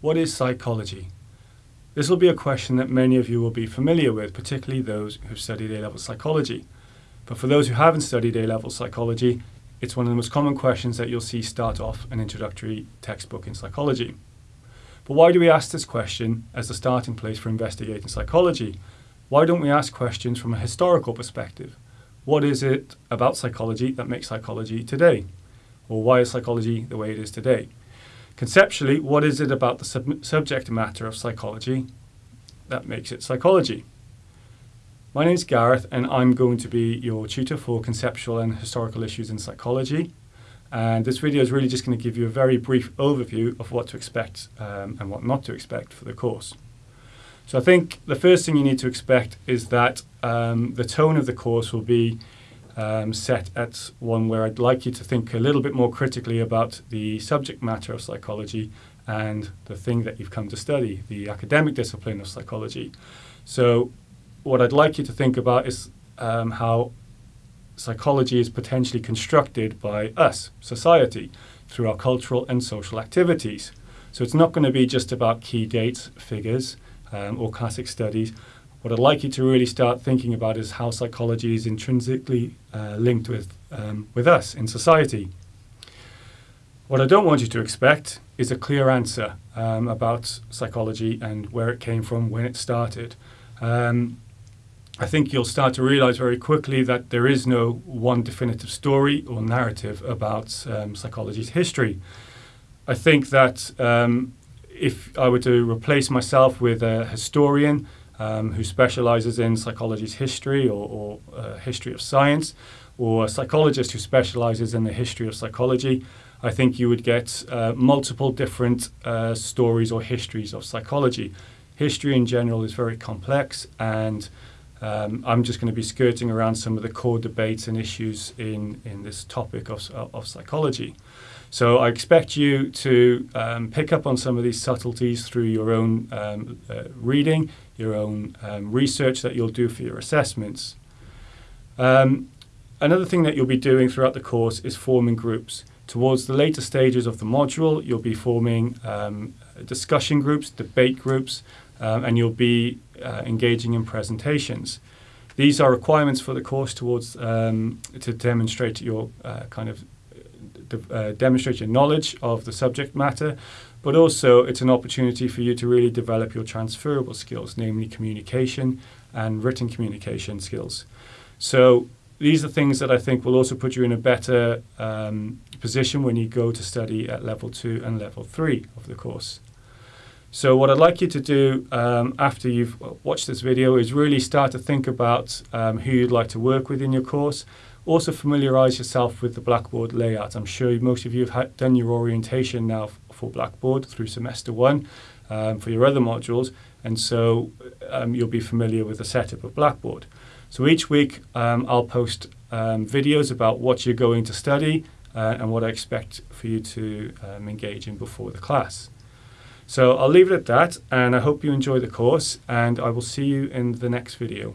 What is psychology? This will be a question that many of you will be familiar with, particularly those who've studied A-level psychology. But for those who haven't studied A-level psychology, it's one of the most common questions that you'll see start off an introductory textbook in psychology. But why do we ask this question as the starting place for investigating psychology? Why don't we ask questions from a historical perspective? What is it about psychology that makes psychology today? Or why is psychology the way it is today? Conceptually, what is it about the sub subject matter of psychology that makes it psychology? My name is Gareth, and I'm going to be your tutor for conceptual and historical issues in psychology. And this video is really just going to give you a very brief overview of what to expect um, and what not to expect for the course. So I think the first thing you need to expect is that um, the tone of the course will be um, set at one where I'd like you to think a little bit more critically about the subject matter of psychology and the thing that you've come to study, the academic discipline of psychology. So what I'd like you to think about is um, how psychology is potentially constructed by us, society, through our cultural and social activities. So it's not going to be just about key dates, figures, um, or classic studies, what I'd like you to really start thinking about is how psychology is intrinsically uh, linked with, um, with us in society. What I don't want you to expect is a clear answer um, about psychology and where it came from, when it started. Um, I think you'll start to realize very quickly that there is no one definitive story or narrative about um, psychology's history. I think that um, if I were to replace myself with a historian, um, who specializes in psychology's history or, or uh, history of science, or a psychologist who specializes in the history of psychology, I think you would get uh, multiple different uh, stories or histories of psychology. History in general is very complex, and um, I'm just going to be skirting around some of the core debates and issues in, in this topic of, of psychology. So I expect you to um, pick up on some of these subtleties through your own um, uh, reading, your own um, research that you'll do for your assessments. Um, another thing that you'll be doing throughout the course is forming groups. Towards the later stages of the module, you'll be forming um, discussion groups, debate groups, um, and you'll be uh, engaging in presentations. These are requirements for the course towards um, to demonstrate your uh, kind of uh, demonstrate your knowledge of the subject matter, but also it's an opportunity for you to really develop your transferable skills, namely communication and written communication skills. So these are things that I think will also put you in a better um, position when you go to study at level two and level three of the course. So what I'd like you to do um, after you've watched this video is really start to think about um, who you'd like to work with in your course also familiarise yourself with the Blackboard layout. I'm sure most of you have done your orientation now for Blackboard through semester one um, for your other modules, and so um, you'll be familiar with the setup of Blackboard. So each week um, I'll post um, videos about what you're going to study uh, and what I expect for you to engage in before the class. So I'll leave it at that, and I hope you enjoy the course, and I will see you in the next video.